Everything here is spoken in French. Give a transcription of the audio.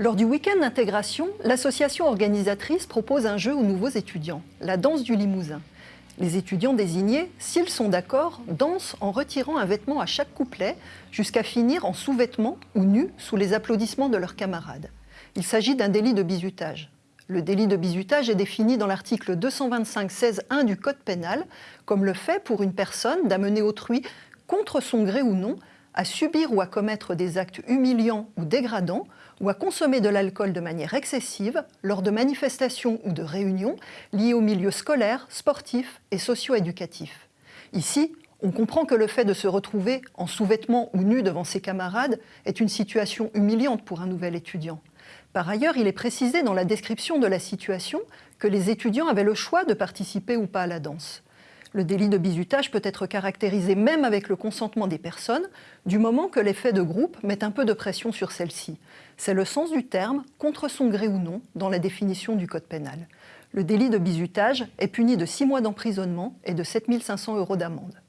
Lors du week-end d'intégration, l'association organisatrice propose un jeu aux nouveaux étudiants, la danse du limousin. Les étudiants désignés, s'ils sont d'accord, dansent en retirant un vêtement à chaque couplet jusqu'à finir en sous-vêtements ou nus sous les applaudissements de leurs camarades. Il s'agit d'un délit de bizutage. Le délit de bizutage est défini dans l'article 225-16-1 du Code pénal comme le fait pour une personne d'amener autrui, contre son gré ou non, à subir ou à commettre des actes humiliants ou dégradants, ou à consommer de l'alcool de manière excessive lors de manifestations ou de réunions liées au milieu scolaire, sportif et socio-éducatif. Ici, on comprend que le fait de se retrouver en sous-vêtements ou nu devant ses camarades est une situation humiliante pour un nouvel étudiant. Par ailleurs, il est précisé dans la description de la situation que les étudiants avaient le choix de participer ou pas à la danse. Le délit de bizutage peut être caractérisé même avec le consentement des personnes, du moment que l'effet de groupe met un peu de pression sur celle-ci. C'est le sens du terme, contre son gré ou non, dans la définition du Code pénal. Le délit de bizutage est puni de 6 mois d'emprisonnement et de 7 500 euros d'amende.